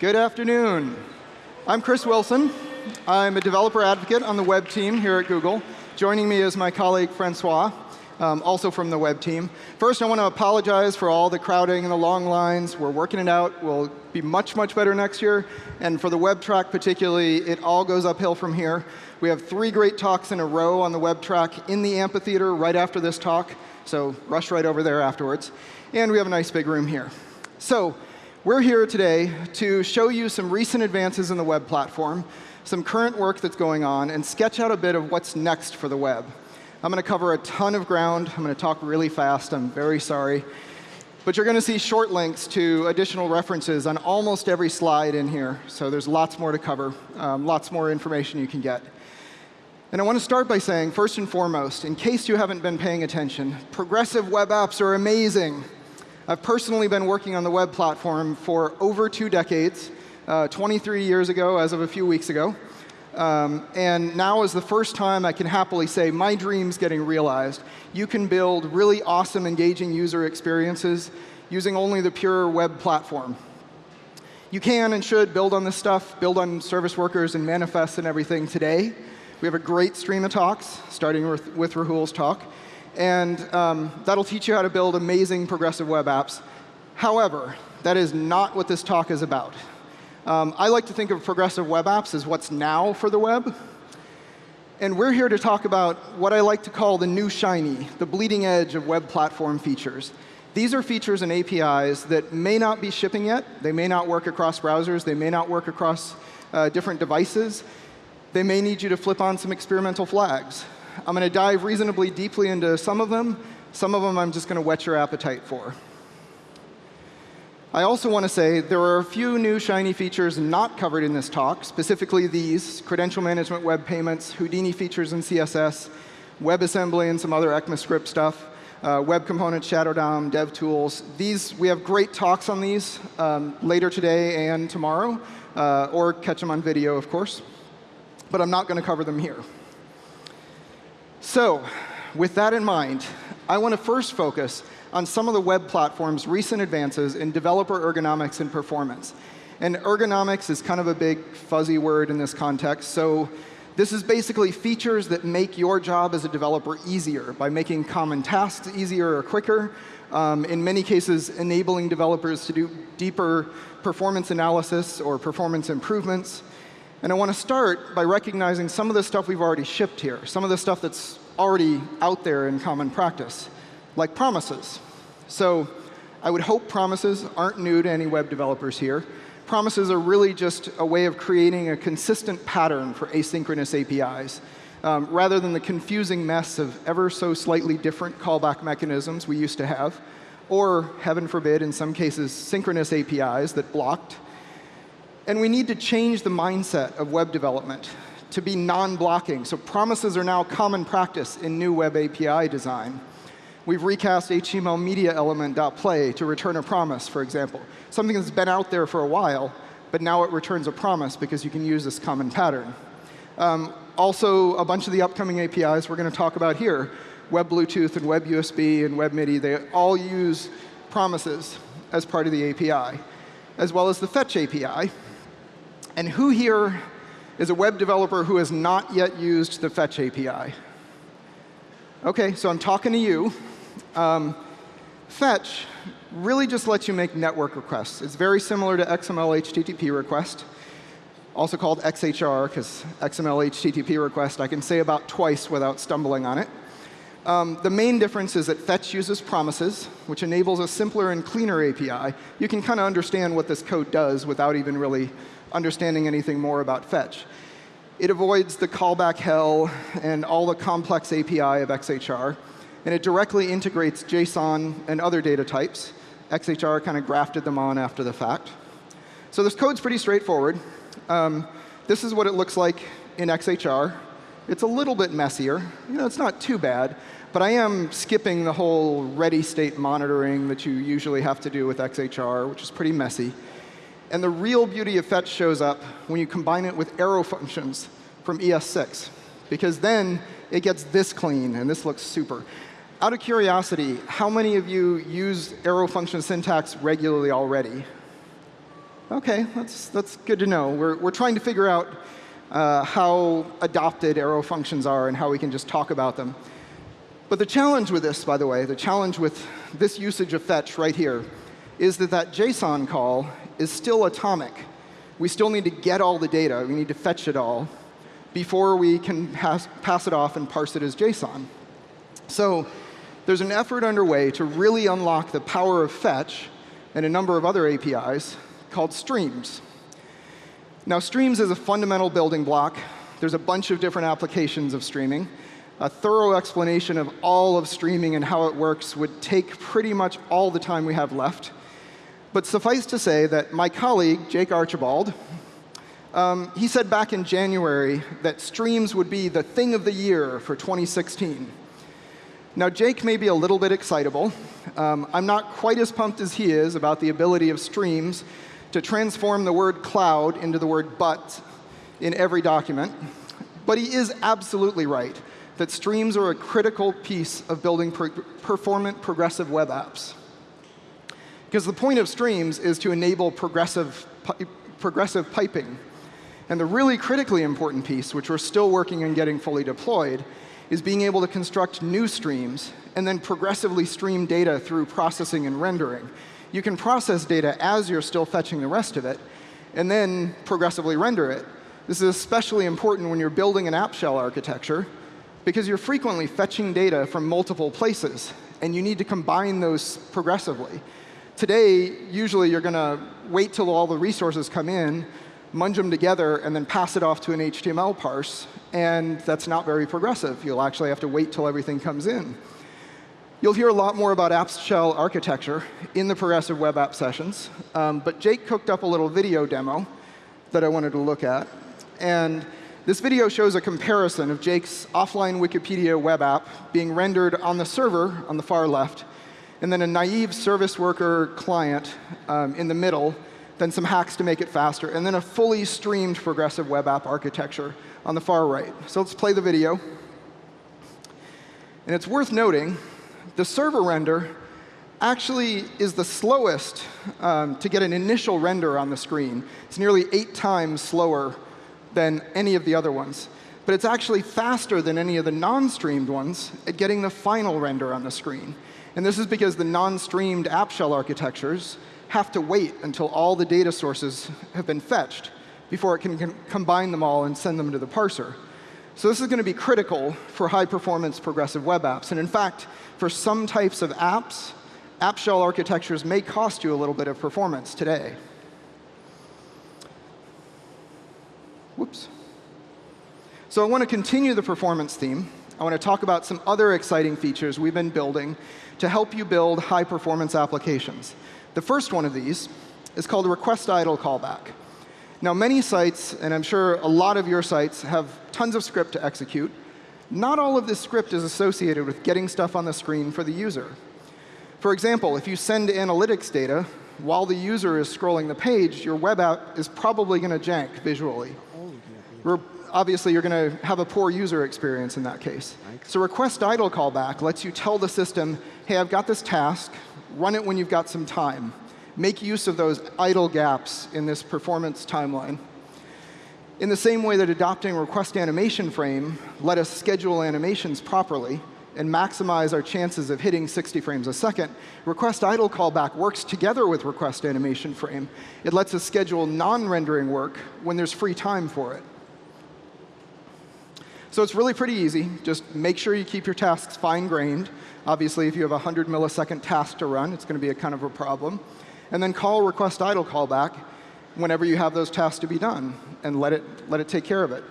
Good afternoon. I'm Chris Wilson. I'm a developer advocate on the web team here at Google. Joining me is my colleague Francois, um, also from the web team. First, I want to apologize for all the crowding and the long lines. We're working it out. We'll be much, much better next year. And for the web track particularly, it all goes uphill from here. We have three great talks in a row on the web track in the amphitheater right after this talk. So rush right over there afterwards. And we have a nice big room here. So we're here today to show you some recent advances in the web platform, some current work that's going on, and sketch out a bit of what's next for the web. I'm going to cover a ton of ground. I'm going to talk really fast. I'm very sorry. But you're going to see short links to additional references on almost every slide in here. So there's lots more to cover, um, lots more information you can get. And I want to start by saying, first and foremost, in case you haven't been paying attention, progressive web apps are amazing. I've personally been working on the web platform for over two decades, uh, 23 years ago as of a few weeks ago. Um, and now is the first time I can happily say my dream's getting realized. You can build really awesome, engaging user experiences using only the pure web platform. You can and should build on this stuff, build on service workers and manifests and everything today. We have a great stream of talks, starting with, with Rahul's talk and um, that'll teach you how to build amazing progressive web apps. However, that is not what this talk is about. Um, I like to think of progressive web apps as what's now for the web. And we're here to talk about what I like to call the new shiny, the bleeding edge of web platform features. These are features and APIs that may not be shipping yet. They may not work across browsers. They may not work across uh, different devices. They may need you to flip on some experimental flags. I'm going to dive reasonably deeply into some of them. Some of them I'm just going to whet your appetite for. I also want to say there are a few new shiny features not covered in this talk, specifically these, credential management web payments, Houdini features in CSS, WebAssembly and some other ECMAScript stuff, uh, web components, Shadow DOM, dev tools. These, we have great talks on these um, later today and tomorrow, uh, or catch them on video, of course. But I'm not going to cover them here. So with that in mind, I want to first focus on some of the web platform's recent advances in developer ergonomics and performance. And ergonomics is kind of a big fuzzy word in this context. So this is basically features that make your job as a developer easier by making common tasks easier or quicker. Um, in many cases, enabling developers to do deeper performance analysis or performance improvements. And I want to start by recognizing some of the stuff we've already shipped here, some of the stuff that's already out there in common practice, like promises. So I would hope promises aren't new to any web developers here. Promises are really just a way of creating a consistent pattern for asynchronous APIs, um, rather than the confusing mess of ever so slightly different callback mechanisms we used to have, or, heaven forbid, in some cases, synchronous APIs that blocked and we need to change the mindset of web development to be non-blocking. So promises are now common practice in new web API design. We've recast HTML media element.play to return a promise, for example. Something that's been out there for a while, but now it returns a promise because you can use this common pattern. Um, also, a bunch of the upcoming APIs we're going to talk about here, Web Bluetooth and Web USB and Web MIDI, they all use promises as part of the API, as well as the Fetch API, and who here is a web developer who has not yet used the Fetch API? OK, so I'm talking to you. Um, Fetch really just lets you make network requests. It's very similar to XML HTTP request, also called XHR, because XML HTTP request I can say about twice without stumbling on it. Um, the main difference is that Fetch uses promises, which enables a simpler and cleaner API. You can kind of understand what this code does without even really understanding anything more about fetch. It avoids the callback hell and all the complex API of XHR. And it directly integrates JSON and other data types. XHR kind of grafted them on after the fact. So this code's pretty straightforward. Um, this is what it looks like in XHR. It's a little bit messier. You know, it's not too bad. But I am skipping the whole ready state monitoring that you usually have to do with XHR, which is pretty messy. And the real beauty of fetch shows up when you combine it with arrow functions from ES6. Because then it gets this clean, and this looks super. Out of curiosity, how many of you use arrow function syntax regularly already? OK, that's, that's good to know. We're, we're trying to figure out uh, how adopted arrow functions are and how we can just talk about them. But the challenge with this, by the way, the challenge with this usage of fetch right here is that that JSON call is still atomic. We still need to get all the data. We need to fetch it all before we can pass, pass it off and parse it as JSON. So there's an effort underway to really unlock the power of fetch and a number of other APIs called streams. Now, streams is a fundamental building block. There's a bunch of different applications of streaming. A thorough explanation of all of streaming and how it works would take pretty much all the time we have left. But suffice to say that my colleague, Jake Archibald, um, he said back in January that streams would be the thing of the year for 2016. Now, Jake may be a little bit excitable. Um, I'm not quite as pumped as he is about the ability of streams to transform the word cloud into the word butt in every document. But he is absolutely right that streams are a critical piece of building per performant progressive web apps. Because the point of streams is to enable progressive, pi progressive piping. And the really critically important piece, which we're still working on getting fully deployed, is being able to construct new streams and then progressively stream data through processing and rendering. You can process data as you're still fetching the rest of it, and then progressively render it. This is especially important when you're building an app shell architecture, because you're frequently fetching data from multiple places, and you need to combine those progressively. Today, usually you're going to wait till all the resources come in, munge them together, and then pass it off to an HTML parse. And that's not very progressive. You'll actually have to wait till everything comes in. You'll hear a lot more about app shell architecture in the progressive web app sessions. Um, but Jake cooked up a little video demo that I wanted to look at. And this video shows a comparison of Jake's offline Wikipedia web app being rendered on the server on the far left, and then a naive service worker client um, in the middle then some hacks to make it faster, and then a fully streamed progressive web app architecture on the far right. So let's play the video. And it's worth noting, the server render actually is the slowest um, to get an initial render on the screen. It's nearly eight times slower than any of the other ones. But it's actually faster than any of the non-streamed ones at getting the final render on the screen. And this is because the non-streamed app shell architectures have to wait until all the data sources have been fetched before it can combine them all and send them to the parser. So this is going to be critical for high-performance progressive web apps. And in fact, for some types of apps, app shell architectures may cost you a little bit of performance today. Whoops. So I want to continue the performance theme. I want to talk about some other exciting features we've been building to help you build high-performance applications. The first one of these is called a request idle callback. Now, many sites, and I'm sure a lot of your sites, have tons of script to execute. Not all of this script is associated with getting stuff on the screen for the user. For example, if you send analytics data while the user is scrolling the page, your web app is probably going to jank visually. Oh, obviously, you're going to have a poor user experience in that case. So request idle callback lets you tell the system, hey, I've got this task run it when you've got some time. Make use of those idle gaps in this performance timeline. In the same way that adopting request animation frame let us schedule animations properly and maximize our chances of hitting 60 frames a second, request idle callback works together with request animation frame. It lets us schedule non-rendering work when there's free time for it. So it's really pretty easy. Just make sure you keep your tasks fine-grained. Obviously, if you have a 100 millisecond task to run, it's going to be a kind of a problem. And then call request idle callback whenever you have those tasks to be done, and let it, let it take care of it.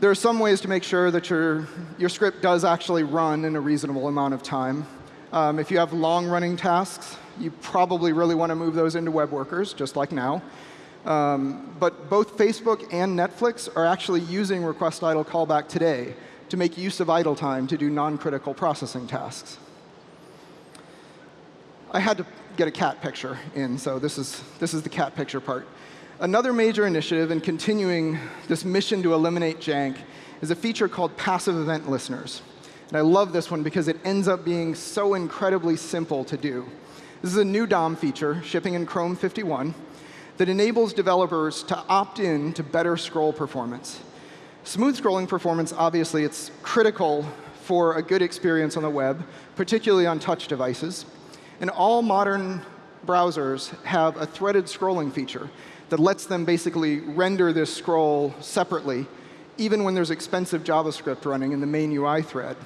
There are some ways to make sure that your, your script does actually run in a reasonable amount of time. Um, if you have long-running tasks, you probably really want to move those into web workers, just like now. Um, but both Facebook and Netflix are actually using request idle callback today to make use of idle time to do non-critical processing tasks. I had to get a cat picture in, so this is, this is the cat picture part. Another major initiative in continuing this mission to eliminate jank is a feature called passive event listeners. And I love this one because it ends up being so incredibly simple to do. This is a new DOM feature shipping in Chrome 51 that enables developers to opt in to better scroll performance. Smooth scrolling performance, obviously, it's critical for a good experience on the web, particularly on touch devices. And all modern browsers have a threaded scrolling feature that lets them basically render this scroll separately, even when there's expensive JavaScript running in the main UI thread.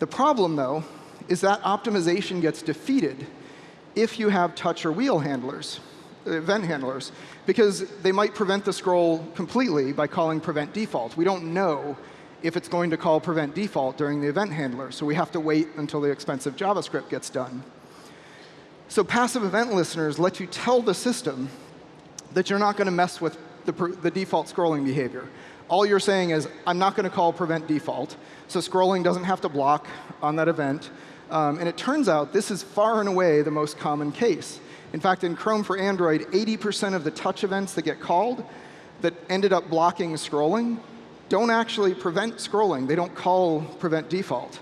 The problem, though, is that optimization gets defeated if you have touch or wheel handlers, event handlers, because they might prevent the scroll completely by calling prevent default. We don't know if it's going to call prevent default during the event handler, so we have to wait until the expensive JavaScript gets done. So passive event listeners let you tell the system that you're not going to mess with the, the, default scrolling behavior. All you're saying is, I'm not going to call prevent default, so scrolling doesn't have to block on that event. Um, and it turns out this is far and away the most common case. In fact, in Chrome for Android, 80% of the touch events that get called that ended up blocking scrolling don't actually prevent scrolling. They don't call prevent default.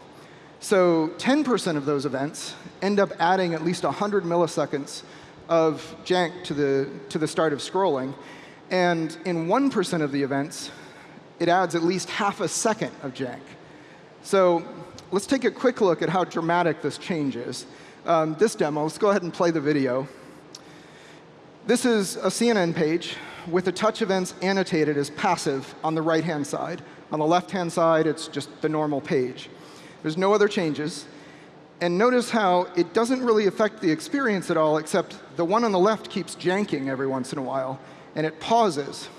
So 10% of those events end up adding at least 100 milliseconds of jank to the, to the start of scrolling. And in 1% of the events, it adds at least half a second of jank. So let's take a quick look at how dramatic this change is. Um, this demo, let's go ahead and play the video. This is a CNN page with the touch events annotated as passive on the right-hand side. On the left-hand side, it's just the normal page. There's no other changes. And notice how it doesn't really affect the experience at all, except the one on the left keeps janking every once in a while, and it pauses.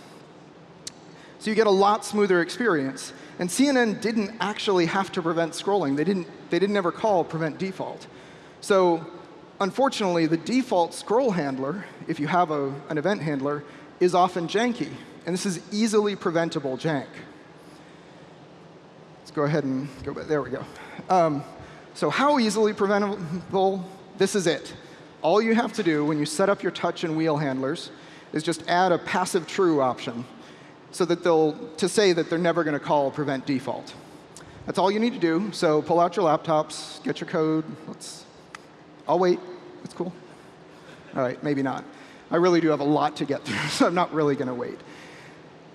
So you get a lot smoother experience. And CNN didn't actually have to prevent scrolling. They didn't, they didn't ever call prevent default. So unfortunately, the default scroll handler, if you have a, an event handler, is often janky. And this is easily preventable jank. Let's go ahead and go back. There we go. Um, so how easily preventable? This is it. All you have to do when you set up your touch and wheel handlers is just add a passive true option so that they'll, to say that they're never going to call prevent default. That's all you need to do. So pull out your laptops, get your code. Let's, I'll wait. It's cool. All right, maybe not. I really do have a lot to get through, so I'm not really going to wait.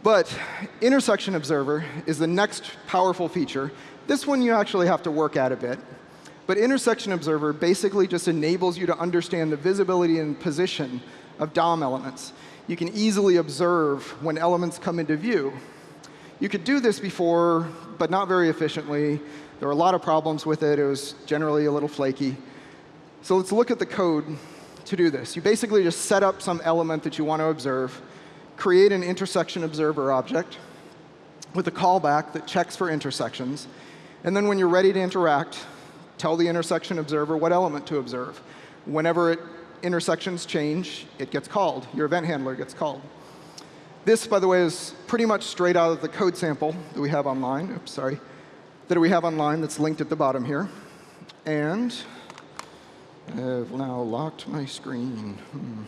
But intersection observer is the next powerful feature. This one you actually have to work at a bit. But intersection observer basically just enables you to understand the visibility and position of DOM elements. You can easily observe when elements come into view. You could do this before, but not very efficiently. There were a lot of problems with it. It was generally a little flaky. So let's look at the code to do this. You basically just set up some element that you want to observe create an intersection observer object with a callback that checks for intersections. And then when you're ready to interact, tell the intersection observer what element to observe. Whenever it, intersections change, it gets called. Your event handler gets called. This, by the way, is pretty much straight out of the code sample that we have online. Oops, sorry. That we have online that's linked at the bottom here. And I've now locked my screen. Hmm.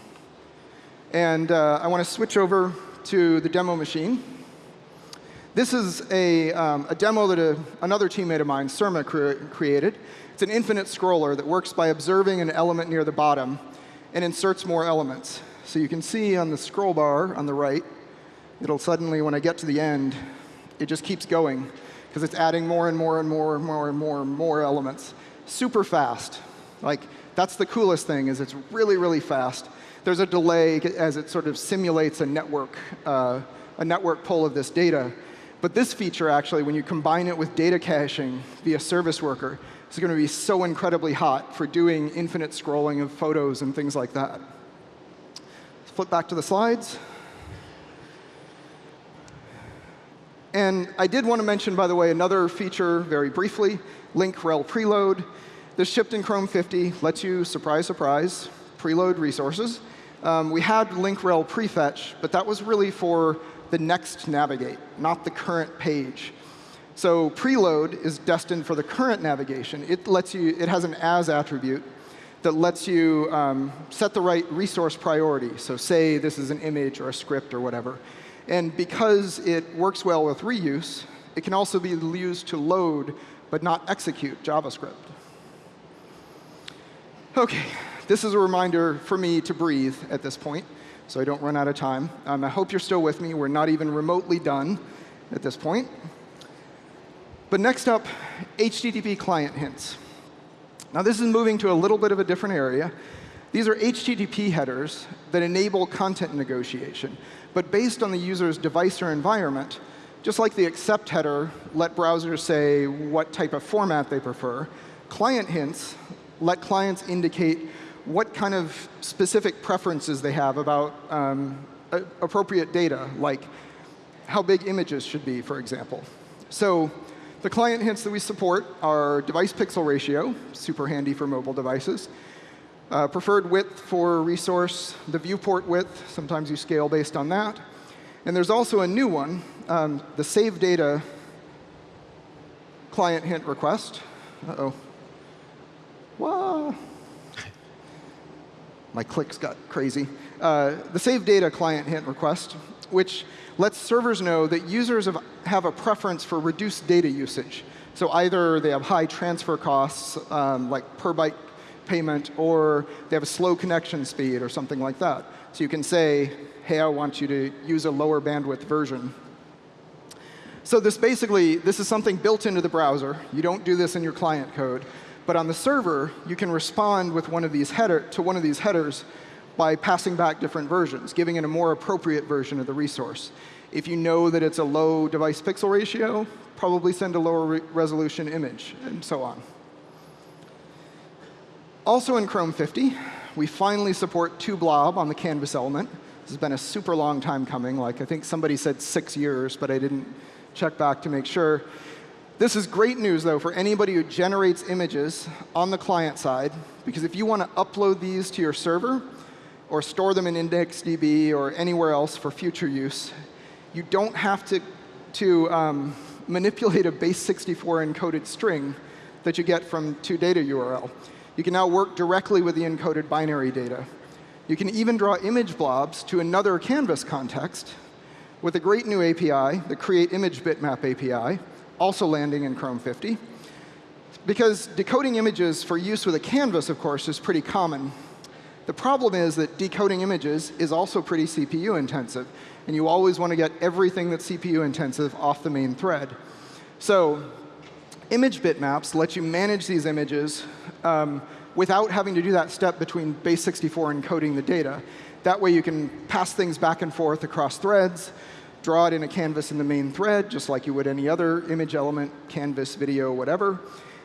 And uh, I want to switch over to the demo machine. This is a, um, a demo that a, another teammate of mine, Surma, cre created. It's an infinite scroller that works by observing an element near the bottom and inserts more elements. So you can see on the scroll bar on the right, it'll suddenly, when I get to the end, it just keeps going because it's adding more and more and more and more and more and more elements super fast. Like, that's the coolest thing, is it's really, really fast there's a delay as it sort of simulates a network, uh, a network pull of this data. But this feature, actually, when you combine it with data caching via service worker, is going to be so incredibly hot for doing infinite scrolling of photos and things like that. Let's flip back to the slides. And I did want to mention, by the way, another feature very briefly, link rel preload. This shipped in Chrome 50 lets you, surprise, surprise, preload resources. Um, we had link rel prefetch, but that was really for the next navigate, not the current page. So preload is destined for the current navigation. It lets you, it has an as attribute that lets you um, set the right resource priority. So say this is an image or a script or whatever. And because it works well with reuse, it can also be used to load but not execute JavaScript. OK, this is a reminder for me to breathe at this point. so I don't run out of time. Um, I hope you're still with me. We're not even remotely done at this point. But next up, HTTP client hints. Now this is moving to a little bit of a different area. These are HTTP headers that enable content negotiation. But based on the user's device or environment, just like the accept header let browsers say what type of format they prefer, client hints let clients indicate what kind of specific preferences they have about um, appropriate data, like how big images should be, for example. So the client hints that we support are device pixel ratio, super handy for mobile devices, uh, preferred width for resource, the viewport width, sometimes you scale based on that. And there's also a new one, um, the save data client hint request. Uh-oh. Whoa. My clicks got crazy. Uh, the save data client hint request, which lets servers know that users have, have a preference for reduced data usage. So either they have high transfer costs, um, like per byte payment, or they have a slow connection speed or something like that. So you can say, hey, I want you to use a lower bandwidth version. So this basically, this is something built into the browser. You don't do this in your client code. But on the server, you can respond with one of these header, to one of these headers by passing back different versions, giving it a more appropriate version of the resource. If you know that it's a low device pixel ratio, probably send a lower re resolution image, and so on. Also in Chrome 50, we finally support toBlob on the canvas element. This has been a super long time coming. Like I think somebody said six years, but I didn't check back to make sure. This is great news, though, for anybody who generates images on the client side, because if you want to upload these to your server or store them in IndexedDB or anywhere else for future use, you don't have to, to um, manipulate a base64 encoded string that you get from toData URL. You can now work directly with the encoded binary data. You can even draw image blobs to another canvas context with a great new API, the Create Image Bitmap API, also landing in Chrome 50. Because decoding images for use with a canvas, of course, is pretty common. The problem is that decoding images is also pretty CPU intensive. And you always want to get everything that's CPU intensive off the main thread. So image bitmaps let you manage these images um, without having to do that step between base64 encoding the data. That way you can pass things back and forth across threads, draw it in a canvas in the main thread, just like you would any other image element, canvas, video, whatever.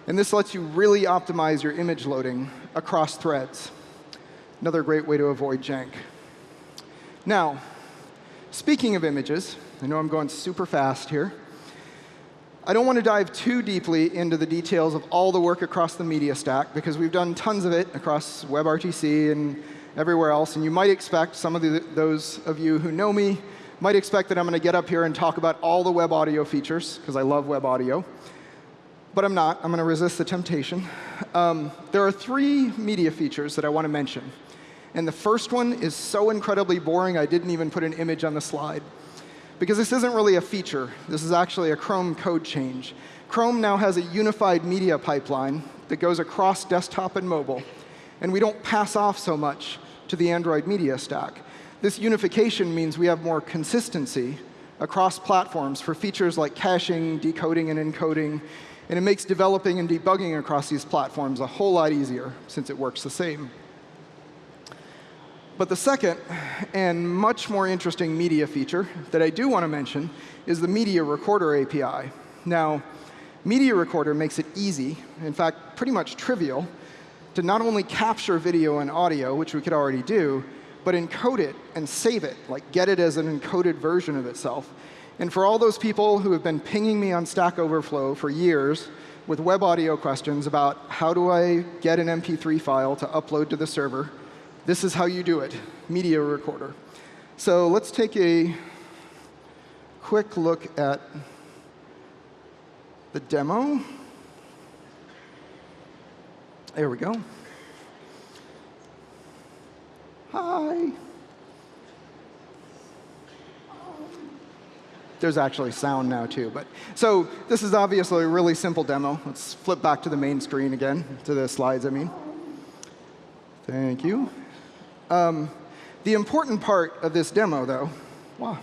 And this lets you really optimize your image loading across threads. Another great way to avoid jank. Now, speaking of images, I know I'm going super fast here. I don't want to dive too deeply into the details of all the work across the media stack, because we've done tons of it across WebRTC and everywhere else. And you might expect, some of the, those of you who know me might expect that I'm going to get up here and talk about all the web audio features, because I love web audio. But I'm not. I'm going to resist the temptation. Um, there are three media features that I want to mention. And the first one is so incredibly boring, I didn't even put an image on the slide because this isn't really a feature. This is actually a Chrome code change. Chrome now has a unified media pipeline that goes across desktop and mobile. And we don't pass off so much to the Android media stack. This unification means we have more consistency across platforms for features like caching, decoding, and encoding. And it makes developing and debugging across these platforms a whole lot easier since it works the same. But the second and much more interesting media feature that I do want to mention is the Media Recorder API. Now, Media Recorder makes it easy, in fact, pretty much trivial, to not only capture video and audio, which we could already do, but encode it and save it, like get it as an encoded version of itself. And for all those people who have been pinging me on Stack Overflow for years with web audio questions about how do I get an MP3 file to upload to the server, this is how you do it, media recorder. So let's take a quick look at the demo. There we go. Hi. There's actually sound now, too. But So this is obviously a really simple demo. Let's flip back to the main screen again, to the slides, I mean. Thank you. Um, The important part of this demo, though, wow,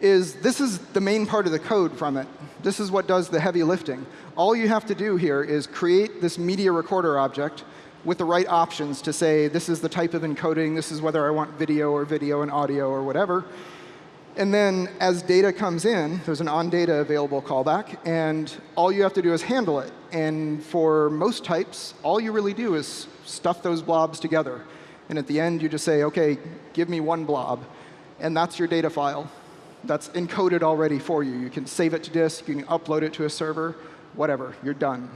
is this is the main part of the code from it. This is what does the heavy lifting. All you have to do here is create this media recorder object with the right options to say, this is the type of encoding, this is whether I want video or video and audio or whatever. And then as data comes in, there's an on-data available callback, and all you have to do is handle it. And for most types, all you really do is stuff those blobs together. And at the end, you just say, OK, give me one blob. And that's your data file that's encoded already for you. You can save it to disk, you can upload it to a server, whatever, you're done.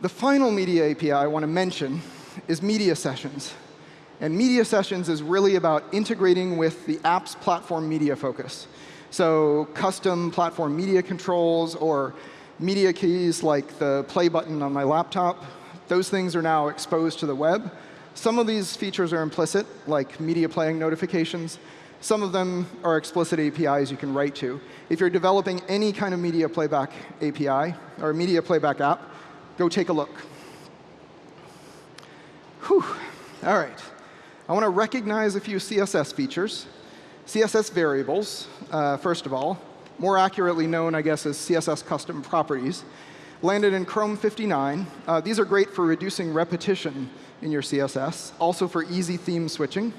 The final media API I want to mention is media sessions. And media sessions is really about integrating with the app's platform media focus. So custom platform media controls or media keys like the play button on my laptop, those things are now exposed to the web. Some of these features are implicit, like media playing notifications. Some of them are explicit APIs you can write to. If you're developing any kind of media playback API or media playback app, go take a look. Whew. All right. I want to recognize a few CSS features. CSS variables, uh, first of all, more accurately known, I guess, as CSS custom properties, landed in Chrome 59. Uh, these are great for reducing repetition in your CSS, also for easy theme switching.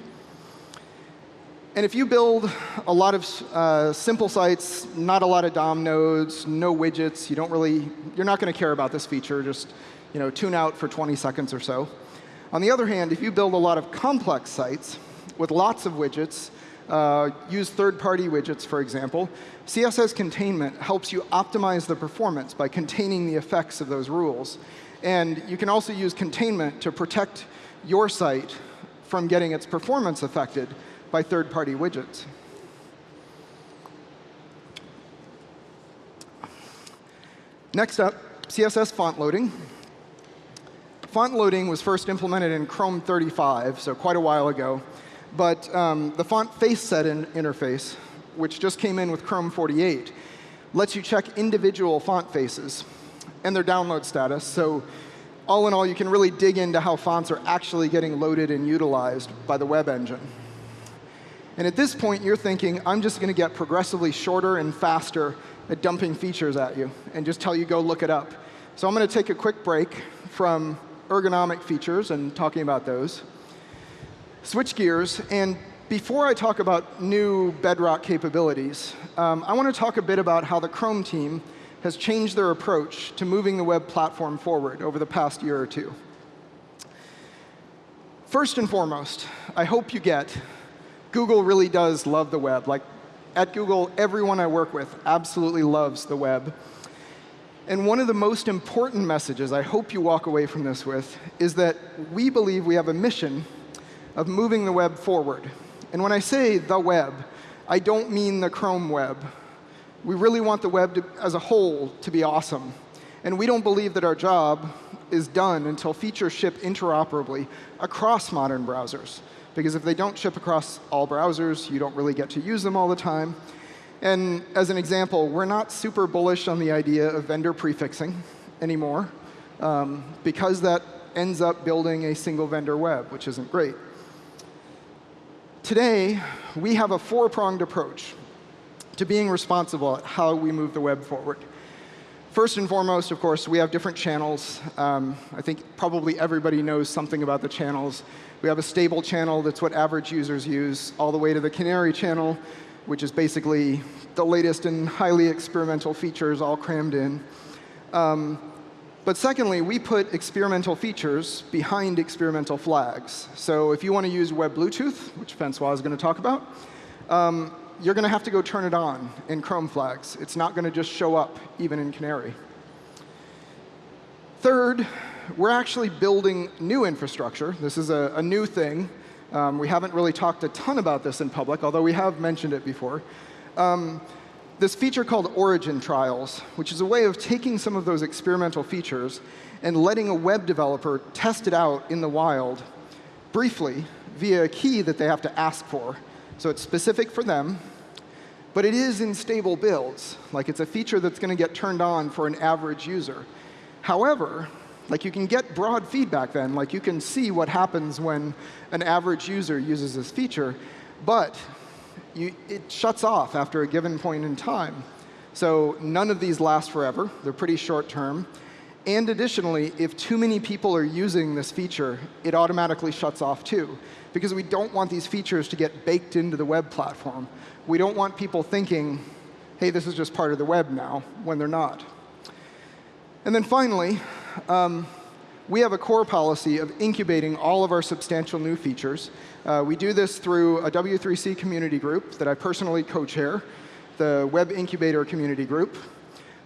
And if you build a lot of uh, simple sites, not a lot of DOM nodes, no widgets, you don't really, you're not going to care about this feature. Just you know, tune out for 20 seconds or so. On the other hand, if you build a lot of complex sites with lots of widgets, uh, use third-party widgets, for example, CSS containment helps you optimize the performance by containing the effects of those rules. And you can also use containment to protect your site from getting its performance affected by third-party widgets. Next up, CSS font loading. Font loading was first implemented in Chrome 35, so quite a while ago. But um, the font face set in interface, which just came in with Chrome 48, lets you check individual font faces and their download status. So all in all, you can really dig into how fonts are actually getting loaded and utilized by the web engine. And at this point, you're thinking, I'm just going to get progressively shorter and faster at dumping features at you and just tell you go look it up. So I'm going to take a quick break from ergonomic features and talking about those. Switch gears. And before I talk about new Bedrock capabilities, um, I want to talk a bit about how the Chrome team has changed their approach to moving the web platform forward over the past year or two. First and foremost, I hope you get Google really does love the web. Like at Google, everyone I work with absolutely loves the web. And one of the most important messages I hope you walk away from this with is that we believe we have a mission of moving the web forward. And when I say the web, I don't mean the Chrome web. We really want the web to, as a whole to be awesome. And we don't believe that our job is done until features ship interoperably across modern browsers because if they don't ship across all browsers, you don't really get to use them all the time. And as an example, we're not super bullish on the idea of vendor prefixing anymore, um, because that ends up building a single vendor web, which isn't great. Today, we have a four-pronged approach to being responsible at how we move the web forward. First and foremost, of course, we have different channels. Um, I think probably everybody knows something about the channels. We have a stable channel that's what average users use, all the way to the canary channel, which is basically the latest and highly experimental features all crammed in. Um, but secondly, we put experimental features behind experimental flags. So if you want to use Web Bluetooth, which Francois is going to talk about, um, you're going to have to go turn it on in Chrome flags. It's not going to just show up even in Canary. Third, we're actually building new infrastructure. This is a, a new thing. Um, we haven't really talked a ton about this in public, although we have mentioned it before. Um, this feature called origin trials, which is a way of taking some of those experimental features and letting a web developer test it out in the wild briefly via a key that they have to ask for. So it's specific for them, but it is in stable builds. Like it's a feature that's going to get turned on for an average user. However, Like you can get broad feedback then. Like you can see what happens when an average user uses this feature. But you, it shuts off after a given point in time. So none of these last forever. They're pretty short term. And additionally, if too many people are using this feature, it automatically shuts off too. Because we don't want these features to get baked into the web platform. We don't want people thinking, hey, this is just part of the web now, when they're not. And then finally, um, we have a core policy of incubating all of our substantial new features. Uh, we do this through a W3C community group that I personally co-chair, the Web Incubator Community Group.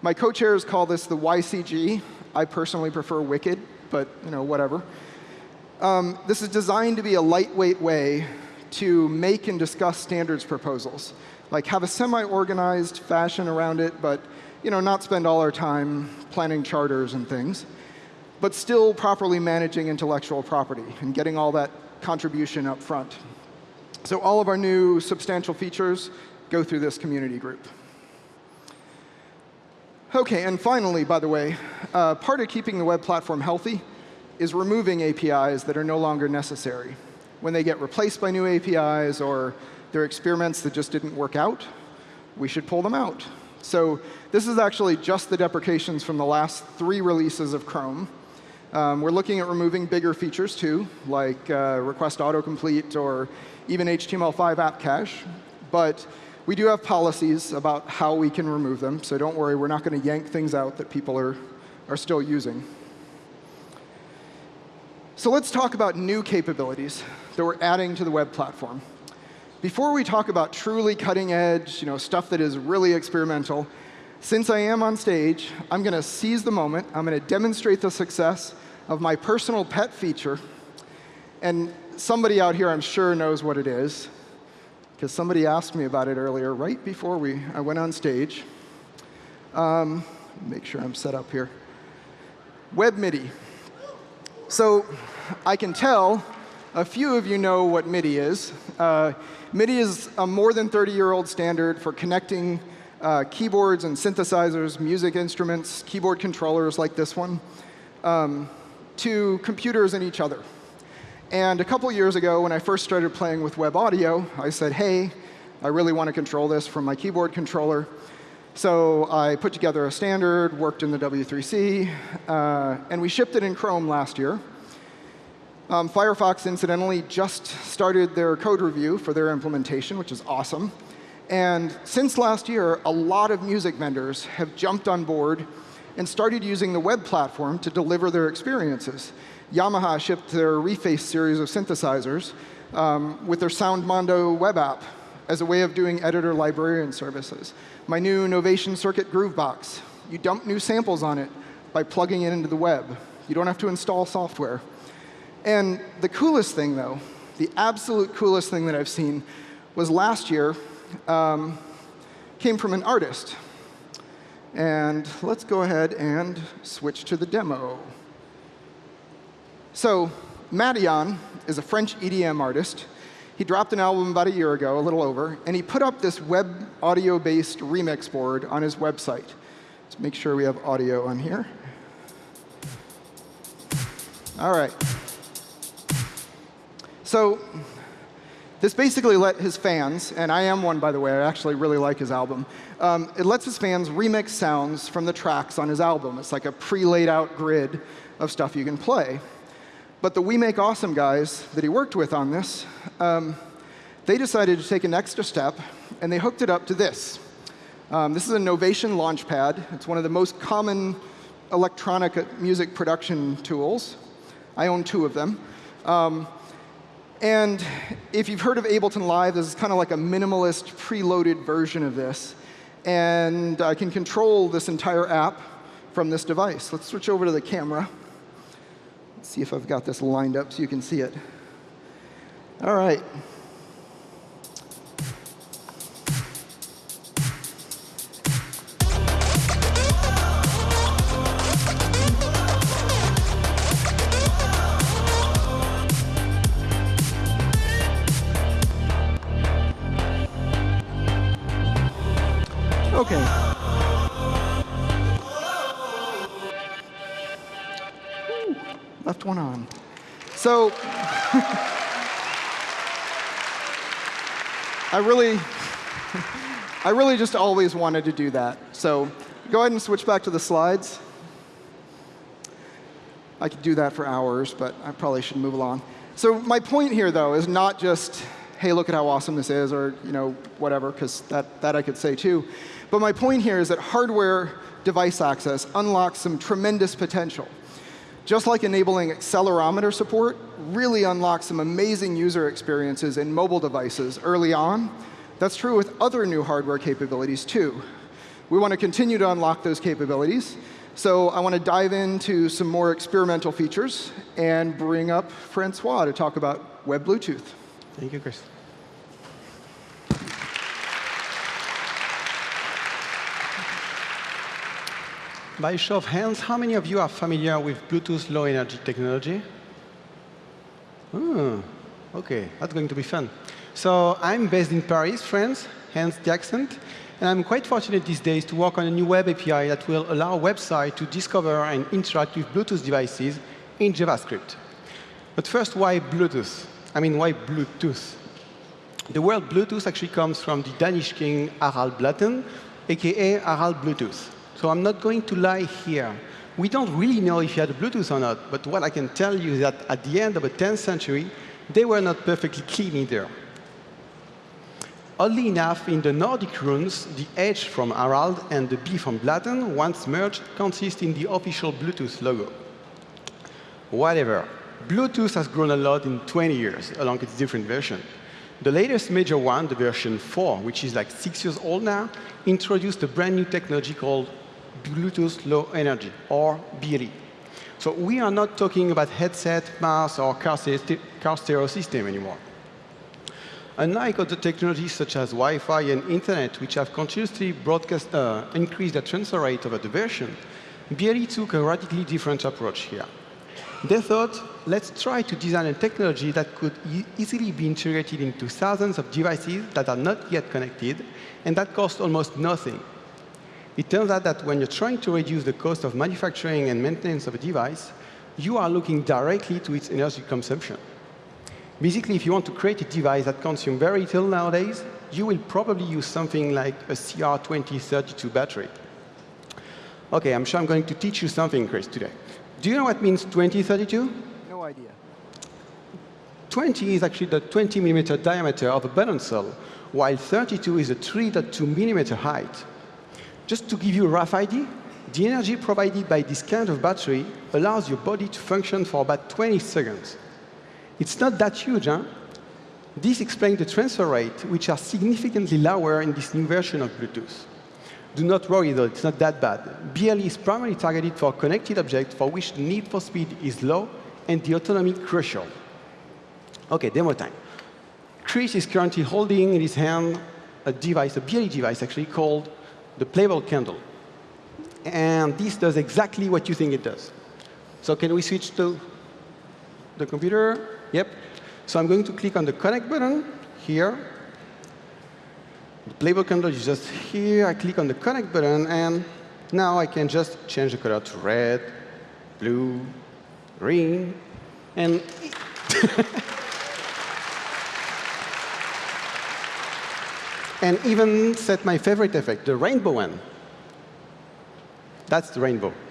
My co-chairs call this the WICG. I personally prefer Wicked, but you know, whatever. Um, this is designed to be a lightweight way to make and discuss standards proposals. Like have a semi-organized fashion around it, but you know, not spend all our time planning charters and things, but still properly managing intellectual property and getting all that contribution up front. So all of our new substantial features go through this community group. OK, and finally, by the way, uh, part of keeping the web platform healthy is removing APIs that are no longer necessary. When they get replaced by new APIs or they're experiments that just didn't work out, we should pull them out. So this is actually just the deprecations from the last three releases of Chrome. Um, we're looking at removing bigger features too, like uh, request autocomplete or even HTML5 app cache. But we do have policies about how we can remove them, so don't worry, we're not going to yank things out that people are, are still using. So let's talk about new capabilities that we're adding to the web platform. Before we talk about truly cutting edge, you know, stuff that is really experimental, since I am on stage, I'm going to seize the moment. I'm going to demonstrate the success of my personal pet feature. And somebody out here, I'm sure, knows what it is because somebody asked me about it earlier, right before we, I went on stage. Um, make sure I'm set up here. Web MIDI. So I can tell a few of you know what MIDI is. Uh, MIDI is a more than 30-year-old standard for connecting uh, keyboards and synthesizers, music instruments, keyboard controllers like this one, um, to computers and each other. And a couple years ago, when I first started playing with web audio, I said, hey, I really want to control this from my keyboard controller. So I put together a standard, worked in the W3C, uh, and we shipped it in Chrome last year. Um, Firefox, incidentally, just started their code review for their implementation, which is awesome. And since last year, a lot of music vendors have jumped on board and started using the web platform to deliver their experiences. Yamaha shipped their Reface series of synthesizers um, with their SoundMondo web app as a way of doing editor librarian services. My new Novation Circuit Groovebox, you dump new samples on it by plugging it into the web. You don't have to install software. And the coolest thing, though, the absolute coolest thing that I've seen was last year um, came from an artist. And let's go ahead and switch to the demo. So Madeon is a French EDM artist. He dropped an album about a year ago, a little over, and he put up this web audio-based remix board on his website. Let's make sure we have audio on here. All right. So this basically let his fans, and I am one, by the way, I actually really like his album, um, it lets his fans remix sounds from the tracks on his album. It's like a pre-laid out grid of stuff you can play. But the We Make Awesome guys that he worked with on this, um, they decided to take an extra step, and they hooked it up to this. Um, this is a Novation Launchpad. It's one of the most common electronic music production tools. I own two of them. Um, and if you've heard of Ableton Live, this is kind of like a minimalist, preloaded version of this. And I can control this entire app from this device. Let's switch over to the camera see if I've got this lined up so you can see it. All right. So I really, I really just always wanted to do that. So go ahead and switch back to the slides. I could do that for hours, but I probably should move along. So my point here, though, is not just, hey, look at how awesome this is, or you know, whatever, because that, that I could say too. But my point here is that hardware device access unlocks some tremendous potential. Just like enabling accelerometer support really unlocks some amazing user experiences in mobile devices early on, that's true with other new hardware capabilities too. We want to continue to unlock those capabilities. So I want to dive into some more experimental features and bring up Francois to talk about Web Bluetooth. Thank you, Chris. By show of hands, how many of you are familiar with Bluetooth Low Energy technology? Oh, OK, that's going to be fun. So I'm based in Paris, France, hence the accent. And I'm quite fortunate these days to work on a new web API that will allow a website to discover and interact with Bluetooth devices in JavaScript. But first, why Bluetooth? I mean, why Bluetooth? The word Bluetooth actually comes from the Danish king Harald Blåtand, aka Harald Bluetooth. So I'm not going to lie here. We don't really know if you had Bluetooth or not, but what I can tell you is that at the end of the 10th century, they were not perfectly clean either. Oddly enough, in the Nordic runes, the H from Harald and the B from Blåtand, once merged, consist in the official Bluetooth logo. Whatever. Bluetooth has grown a lot in 20 years along its different versions. The latest major one, the version 4, which is like six years old now, introduced a brand new technology called Bluetooth Low Energy, or BLE. So we are not talking about headset, mouse, or car, car stereo system anymore. Unlike other technologies such as Wi-Fi and Internet, which have continuously broadcast, uh, increased the transfer rate over the version, BLE took a radically different approach here. They thought, let's try to design a technology that could e easily be integrated into thousands of devices that are not yet connected, and that cost almost nothing. It turns out that when you're trying to reduce the cost of manufacturing and maintenance of a device, you are looking directly to its energy consumption. Basically, if you want to create a device that consumes very little nowadays, you will probably use something like a CR2032 battery. OK, I'm sure I'm going to teach you something, Chris, today. Do you know what means 2032? No idea. 20 is actually the 20 millimeter diameter of a button cell, while 32 is a 3.2 millimeter height. Just to give you a rough idea, the energy provided by this kind of battery allows your body to function for about 20 seconds. It's not that huge, huh? This explains the transfer rate, which are significantly lower in this new version of Bluetooth. Do not worry, though, it's not that bad. BLE is primarily targeted for connected objects for which the need for speed is low and the autonomy crucial. OK, demo time. Chris is currently holding in his hand a device, a BLE device, actually, called the playable candle. And this does exactly what you think it does. So can we switch to the computer? Yep. So I'm going to click on the connect button here. The playable candle is just here. I click on the connect button, and now I can just change the color to red, blue, green, and and even set my favorite effect, the rainbow one. That's the rainbow.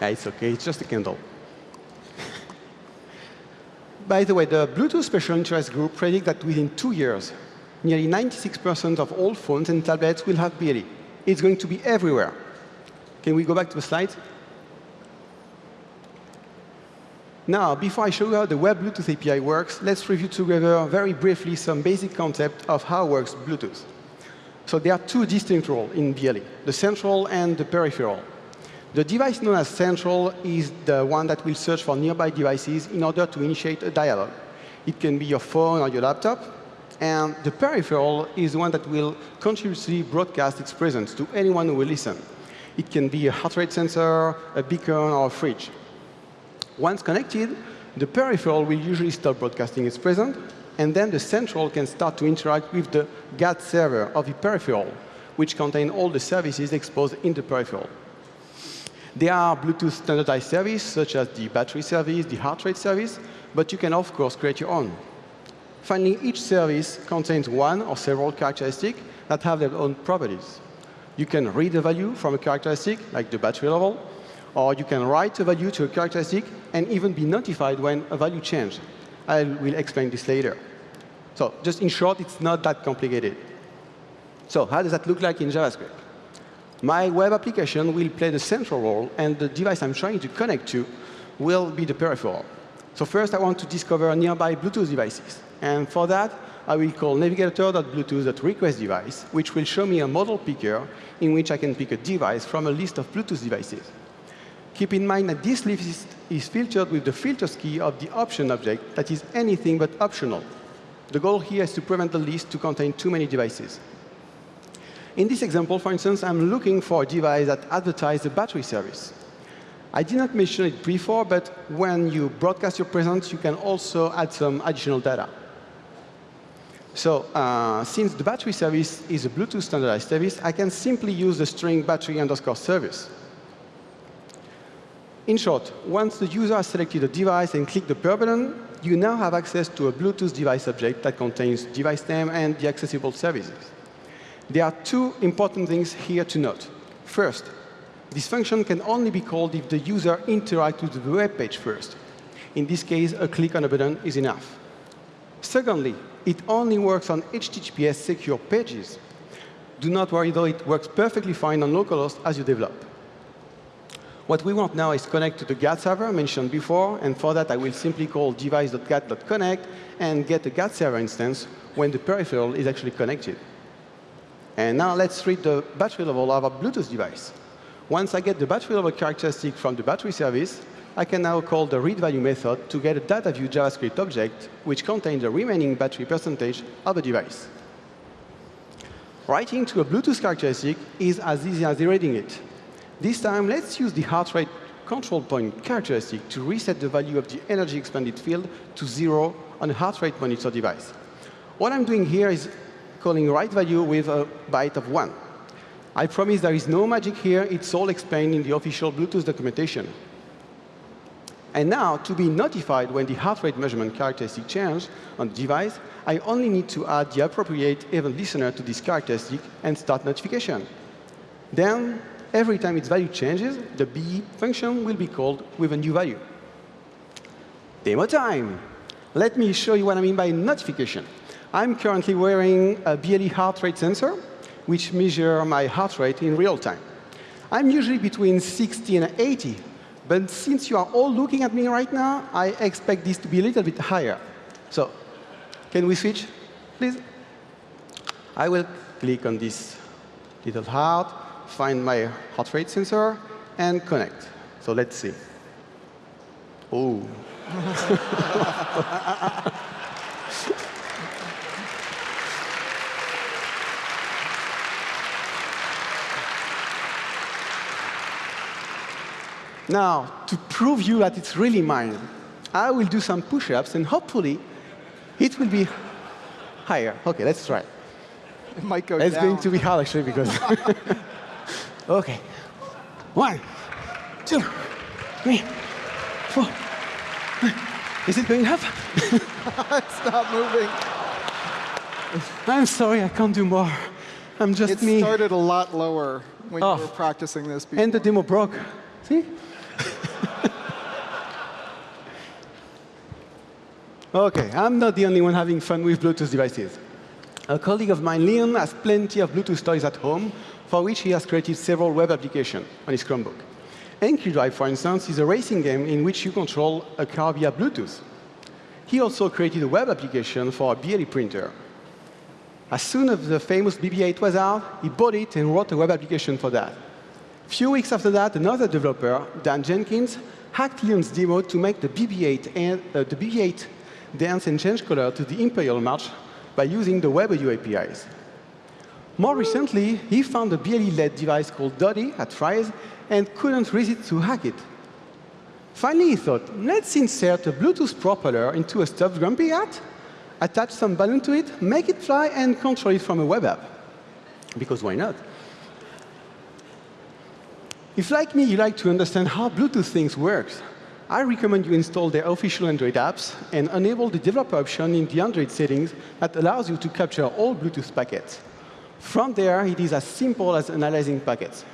Yeah, it's OK. It's just a candle. By the way, the Bluetooth Special Interest Group predict that within two years, nearly 96% of all phones and tablets will have BLE. It's going to be everywhere. Can we go back to the slide? Now, before I show you how the Web Bluetooth API works, let's review together very briefly some basic concept of how works Bluetooth. So there are two distinct roles in BLE, the central and the peripheral. The device known as central is the one that will search for nearby devices in order to initiate a dialogue. It can be your phone or your laptop. And the peripheral is the one that will continuously broadcast its presence to anyone who will listen. It can be a heart rate sensor, a beacon, or a fridge. Once connected, the peripheral will usually stop broadcasting its presence, and then the central can start to interact with the GATT server of the peripheral, which contain all the services exposed in the peripheral. There are Bluetooth standardized services, such as the battery service, the heart rate service, but you can, of course, create your own. Finally, each service contains one or several characteristics that have their own properties. You can read a value from a characteristic, like the battery level, or you can write a value to a characteristic and even be notified when a value changes. I will explain this later. So just in short, it's not that complicated. So how does that look like in JavaScript? My web application will play the central role, and the device I'm trying to connect to will be the peripheral. So first, I want to discover nearby Bluetooth devices. And for that, I will call navigator.bluetooth.requestDevice, which will show me a model picker in which I can pick a device from a list of Bluetooth devices. Keep in mind that this list is filtered with the filters key of the option object that is anything but optional. The goal here is to prevent the list to contain too many devices. In this example, for instance, I'm looking for a device that advertises a battery service. I did not mention it before, but when you broadcast your presence, you can also add some additional data. So uh, since the battery service is a Bluetooth standardized service, I can simply use the string battery underscore service. In short, once the user has selected a device and clicked the button, you now have access to a Bluetooth device object that contains device name and the accessible services. There are two important things here to note. First, this function can only be called if the user interacts with the web page first. In this case, a click on a button is enough. Secondly, it only works on HTTPS secure pages. Do not worry, though, it works perfectly fine on localhost as you develop. What we want now is connect to the GATT server mentioned before, and for that, I will simply call device.gatt.connect and get a GATT server instance when the peripheral is actually connected. And now let's read the battery level of a Bluetooth device. Once I get the battery level characteristic from the battery service, I can now call the read value method to get a data view JavaScript object, which contains the remaining battery percentage of the device. Writing to a Bluetooth characteristic is as easy as reading it. This time, let's use the heart rate control point characteristic to reset the value of the energy expended field to zero on a heart rate monitor device. What I'm doing here is calling write value with a byte of 1. I promise there is no magic here. It's all explained in the official Bluetooth documentation. And now, to be notified when the heart rate measurement characteristic changes on the device, I only need to add the appropriate event listener to this characteristic and start notification. Then, every time its value changes, the BE function will be called with a new value. Demo time. Let me show you what I mean by notification. I'm currently wearing a BLE heart rate sensor, which measures my heart rate in real time. I'm usually between 60 and 80, but since you are all looking at me right now, I expect this to be a little bit higher. So can we switch, please? I will click on this little heart, find my heart rate sensor, and connect. So let's see. Oh. Now, to prove you that it's really mine, I will do some push-ups, and hopefully, it will be higher. OK, let's try. It might go It's going to be hard, actually, because... OK. One, two, three, four. Is it going up? it's not moving. I'm sorry, I can't do more. I'm just It me. started a lot lower when Oh. you were practicing this before. And the demo broke. See? OK, I'm not the only one having fun with Bluetooth devices. A colleague of mine, Leon, has plenty of Bluetooth toys at home, for which he has created several web applications on his Chromebook. Anki Drive, for instance, is a racing game in which you control a car via Bluetooth. He also created a web application for a BLE printer. As soon as the famous BB-8 was out, he bought it and wrote a web application for that. A few weeks after that, another developer, Dan Jenkins, hacked Leon's demo to make the BB-8 uh, the BB-8 dance and change color to the Imperial March by using the Web Audio APIs. More recently, he found a BLE-led device called Dotti at Fry's and couldn't resist to hack it. Finally, he thought, let's insert a Bluetooth propeller into a stuffed Grumpy Cat, attach some balloon to it, make it fly, and control it from a web app. Because why not? If, like me, you like to understand how Bluetooth things work, I recommend you install the official Android apps and enable the developer option in the Android settings that allows you to capture all Bluetooth packets. From there, it is as simple as analyzing packets.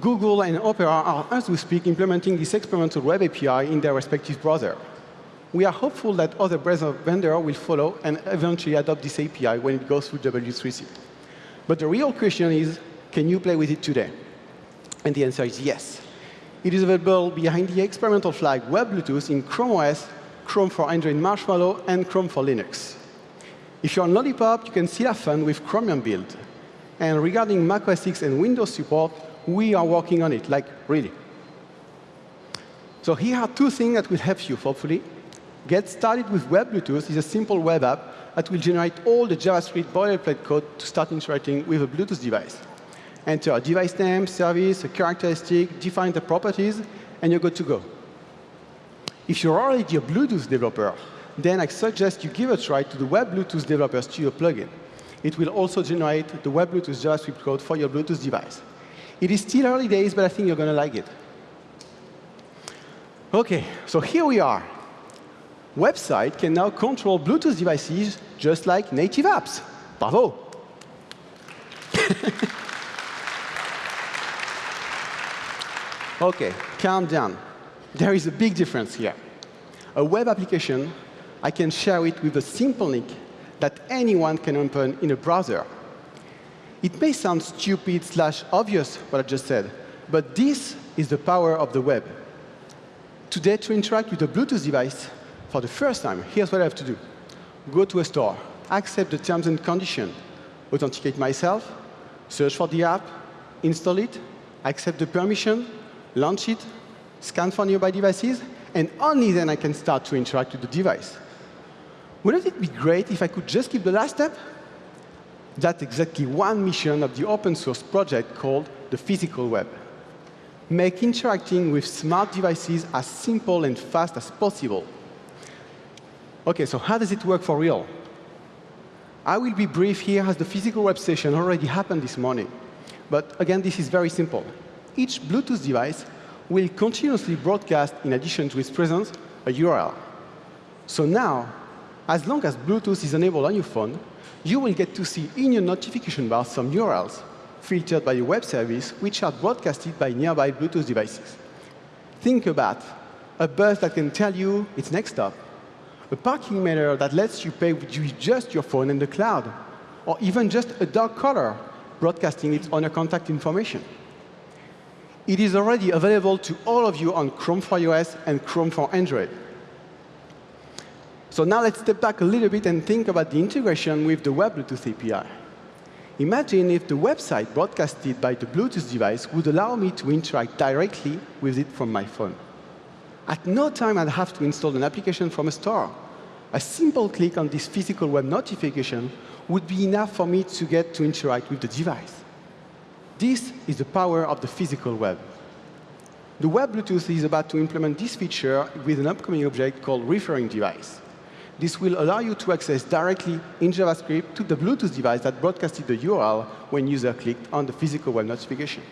Google and Opera are, as we speak, implementing this experimental web API in their respective browser. We are hopeful that other browser vendors will follow and eventually adopt this API when it goes through W3C. But the real question is, can you play with it today? And the answer is yes. It is available behind the experimental flag Web Bluetooth in Chrome OS, Chrome for Android Marshmallow, and Chrome for Linux. If you're on Lollipop, you can still have fun with Chromium build. And regarding Mac OS X and Windows support, we are working on it, like really. So here are two things that will help you, hopefully. Get started with Web Bluetooth is a simple web app that will generate all the JavaScript boilerplate code to start interacting with a Bluetooth device. Enter a device name, service, a characteristic, define the properties, and you're good to go. If you're already a Bluetooth developer, then I suggest you give a try to the Web Bluetooth Developer Studio plugin. It will also generate the Web Bluetooth JavaScript code for your Bluetooth device. It is still early days, but I think you're going to like it. OK, so here we are. Website can now control Bluetooth devices just like native apps. Bravo. OK, calm down. There is a big difference here. A web application, I can share it with a simple link that anyone can open in a browser it may sound stupid slash obvious what I just said, but this is the power of the web. Today, to interact with a Bluetooth device for the first time, here's what I have to do. Go to a store, accept the terms and conditions, authenticate myself, search for the app, install it, accept the permission, launch it, scan for nearby devices, and only then I can start to interact with the device. Wouldn't it be great if I could just skip the last step? That's exactly one mission of the open source project called the physical web. Make interacting with smart devices as simple and fast as possible. OK, so how does it work for real? I will be brief here as the physical web session already happened this morning. But again, this is very simple. Each Bluetooth device will continuously broadcast, in addition to its presence, a URL. So now, as long as Bluetooth is enabled on your phone, you will get to see in your notification bar some URLs filtered by a web service, which are broadcasted by nearby Bluetooth devices. Think about a bus that can tell you its next stop, a parking meter that lets you pay with just your phone and the cloud, or even just a dog collar broadcasting its owner contact information. It is already available to all of you on Chrome for iOS and Chrome for Android. So now let's step back a little bit and think about the integration with the Web Bluetooth API. Imagine if the website broadcasted by the Bluetooth device would allow me to interact directly with it from my phone. At no time I'd have to install an application from a store. A simple click on this physical web notification would be enough for me to get to interact with the device. This is the power of the physical web. The Web Bluetooth is about to implement this feature with an upcoming object called referring device. This will allow you to access directly in JavaScript to the Bluetooth device that broadcasted the URL when user clicked on the physical web notification.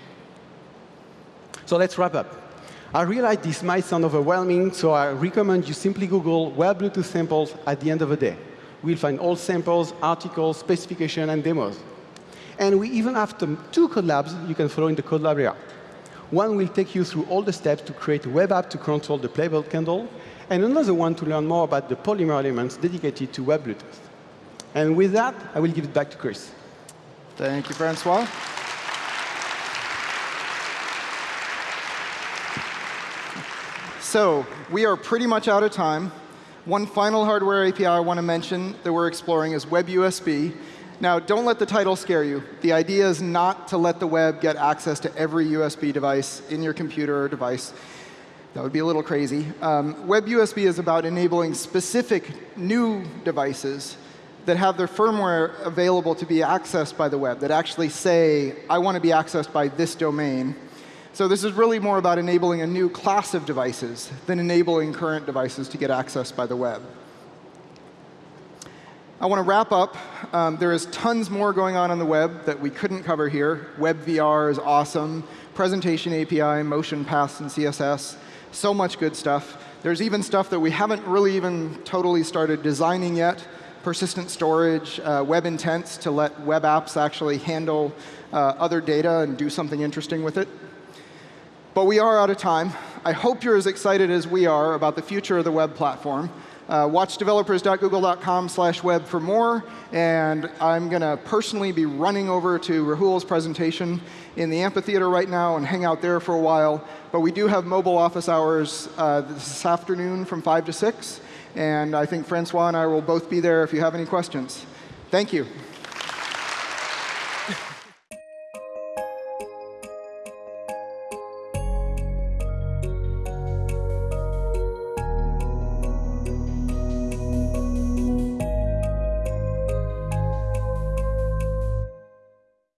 So let's wrap up. I realize this might sound overwhelming, so I recommend you simply Google web Bluetooth samples at the end of the day. We'll find all samples, articles, specification, and demos. And we even have two code labs you can follow in the code lab area. One will take you through all the steps to create a web app to control the playable candle, and another one to learn more about the Polymer elements dedicated to Web Bluetooth. And with that, I will give it back to Chris. Thank you, Francois. So we are pretty much out of time. One final hardware API I want to mention that we're exploring is WebUSB. Now, don't let the title scare you. The idea is not to let the web get access to every USB device in your computer or device. That would be a little crazy. Um, WebUSB is about enabling specific new devices that have their firmware available to be accessed by the web, that actually say, I want to be accessed by this domain. So this is really more about enabling a new class of devices than enabling current devices to get accessed by the web. I want to wrap up. Um, there is tons more going on on the web that we couldn't cover here. Web VR is awesome. Presentation API, motion paths, and CSS. So much good stuff. There's even stuff that we haven't really even totally started designing yet. Persistent storage, uh, web intents to let web apps actually handle uh, other data and do something interesting with it. But we are out of time. I hope you're as excited as we are about the future of the web platform. Uh, watch developers.google.com slash web for more. And I'm going to personally be running over to Rahul's presentation in the amphitheater right now and hang out there for a while. But we do have mobile office hours uh, this afternoon from 5 to 6. And I think Francois and I will both be there if you have any questions. Thank you.